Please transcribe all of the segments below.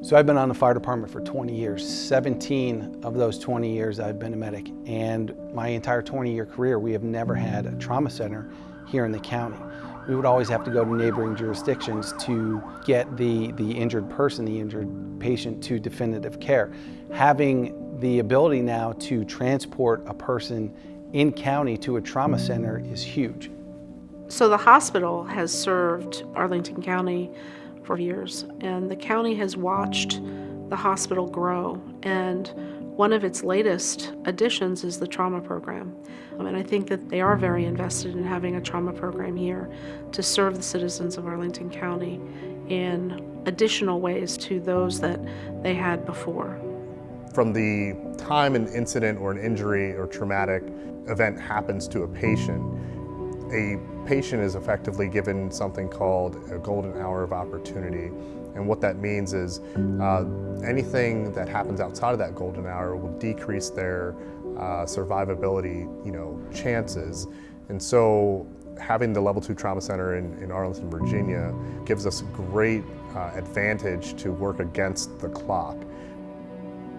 So I've been on the fire department for 20 years. 17 of those 20 years I've been a medic. And my entire 20 year career, we have never had a trauma center here in the county. We would always have to go to neighboring jurisdictions to get the, the injured person, the injured patient to definitive care. Having the ability now to transport a person in county to a trauma center is huge. So the hospital has served Arlington County for years, and the county has watched the hospital grow. And one of its latest additions is the trauma program. Um, and I think that they are very invested in having a trauma program here to serve the citizens of Arlington County in additional ways to those that they had before. From the time an incident or an injury or traumatic event happens to a patient, a patient is effectively given something called a golden hour of opportunity. And what that means is uh, anything that happens outside of that golden hour will decrease their uh, survivability you know, chances. And so having the Level 2 Trauma Center in, in Arlington, Virginia gives us a great uh, advantage to work against the clock.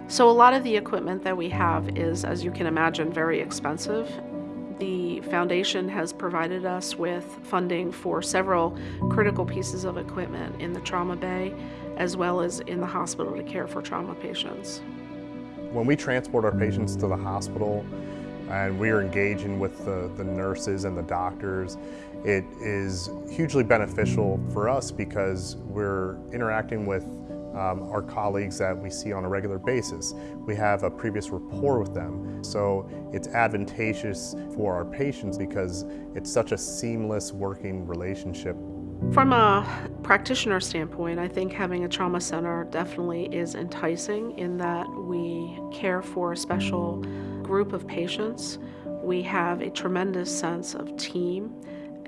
So a lot of the equipment that we have is, as you can imagine, very expensive the foundation has provided us with funding for several critical pieces of equipment in the trauma bay as well as in the hospital to care for trauma patients. When we transport our patients to the hospital and we are engaging with the, the nurses and the doctors, it is hugely beneficial for us because we're interacting with um, our colleagues that we see on a regular basis. We have a previous rapport with them. So it's advantageous for our patients because it's such a seamless working relationship. From a practitioner standpoint, I think having a trauma center definitely is enticing in that we care for a special group of patients. We have a tremendous sense of team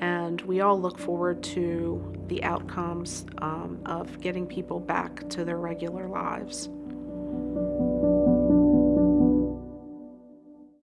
and we all look forward to the outcomes um, of getting people back to their regular lives.